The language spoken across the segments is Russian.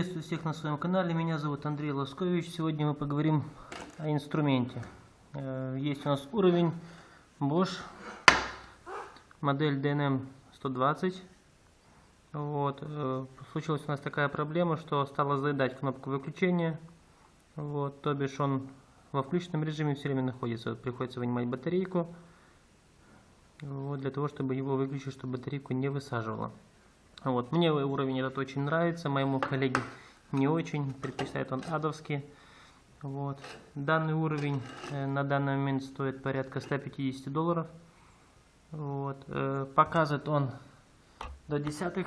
Приветствую всех на своем канале. Меня зовут Андрей Лоскович. Сегодня мы поговорим о инструменте. Э, есть у нас уровень Bosch, модель DNM 120. Вот. э, Случилась у нас такая проблема, что стала заедать кнопку выключения. Вот. То бишь он во включенном режиме все время находится. Приходится вынимать батарейку. Вот, для того, чтобы его выключить, чтобы батарейку не высаживало. Вот. Мне уровень этот очень нравится, моему коллеге не очень, предпочитает он адовский. Вот. Данный уровень э, на данный момент стоит порядка 150 долларов. Вот. Э, показывает он до десятых,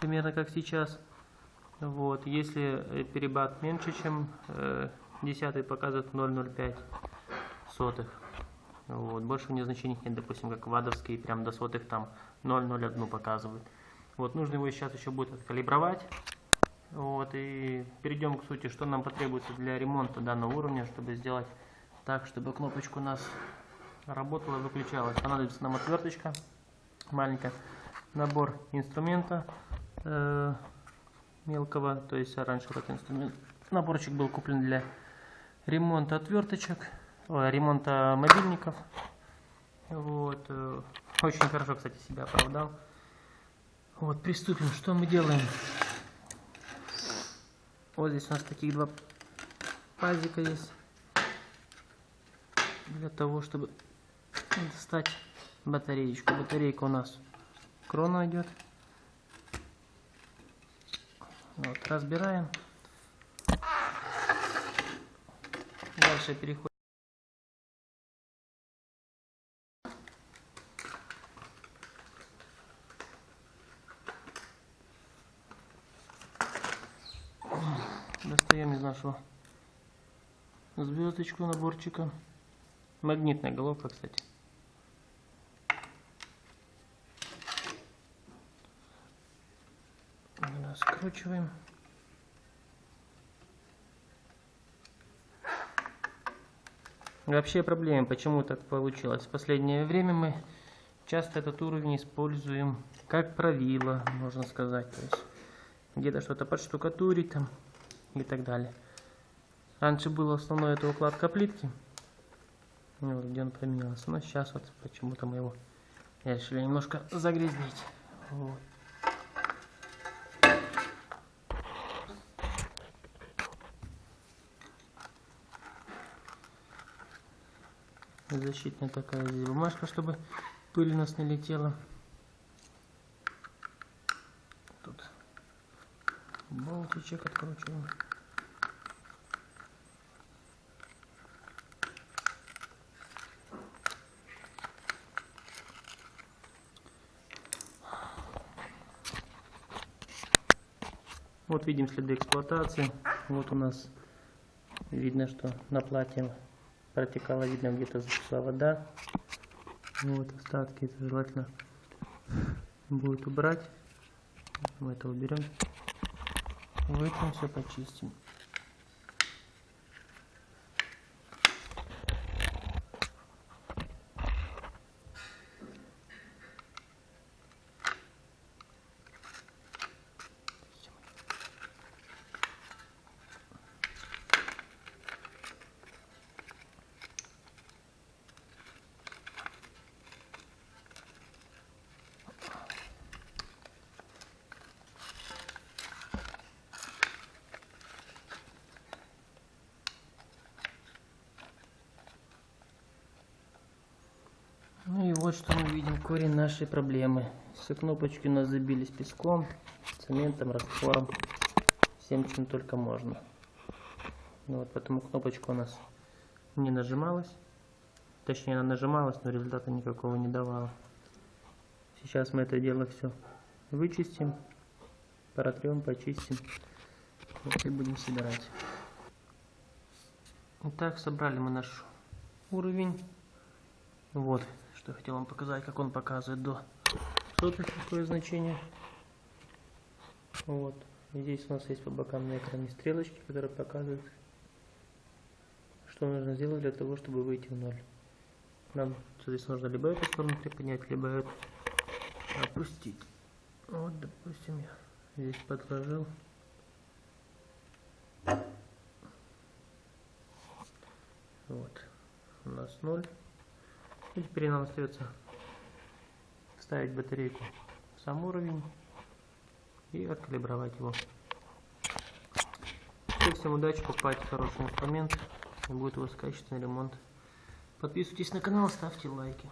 примерно как сейчас. Вот. Если э, перебат меньше, чем десятый, показывает 0,05 сотых. Вот. Больше у него значений нет, допустим, как вадовский, прям до сотых там 0,01 показывает. Вот, нужно его сейчас еще будет откалибровать. Вот, и перейдем к сути, что нам потребуется для ремонта данного уровня, чтобы сделать так, чтобы кнопочка у нас работала и выключалась. Понадобится нам отверточка маленькая, набор инструмента э, мелкого, то есть раньше этот инструмент, наборчик был куплен для ремонта отверточек, ой, ремонта мобильников. Вот, э, очень хорошо, кстати, себя оправдал. Вот, приступим. Что мы делаем? Вот здесь у нас таких два пазика есть. Для того, чтобы достать батареечку. Батарейка у нас крона идет. Вот, разбираем. Дальше переходим. Нашего звездочку наборчика. Магнитная головка, кстати. Скручиваем. Вообще проблема, почему так получилось. В последнее время мы часто этот уровень используем как правило, можно сказать. Где-то что-то подштукатурить там и так далее. Раньше было основное это укладка плитки, вот, где он поменялся, но сейчас вот почему-то мы его решили немножко загрязнить. Вот. Защитная такая здесь бумажка, чтобы пыль у нас не летела. Болтичек откручиваем. Вот видим следы эксплуатации. Вот у нас видно, что на платье протекала, видно, где-то зашла вода. Вот остатки, это желательно будет убрать. Мы это уберем. Вытрем все, почистим. Ну и вот что мы видим, корень нашей проблемы. Все кнопочки у нас забились песком, цементом, раствором, всем чем только можно. Ну вот поэтому кнопочка у нас не нажималась. Точнее она нажималась, но результата никакого не давала. Сейчас мы это дело все вычистим, протрем, почистим вот, и будем собирать. Итак, собрали мы наш уровень. Вот, я хотел вам показать, как он показывает до сотых такое значение. Вот. Здесь у нас есть по бокам на экране стрелочки, которые показывают, что нужно сделать для того, чтобы выйти в ноль. Нам, соответственно, нужно либо эту сторону приподнять, либо эту опустить. Вот, допустим, я здесь подложил. Вот. У нас ноль. И теперь нам остается вставить батарейку в сам уровень и откалибровать его. Все, всем удачи, покупайте хороший инструмент и будет у вас качественный ремонт. Подписывайтесь на канал, ставьте лайки.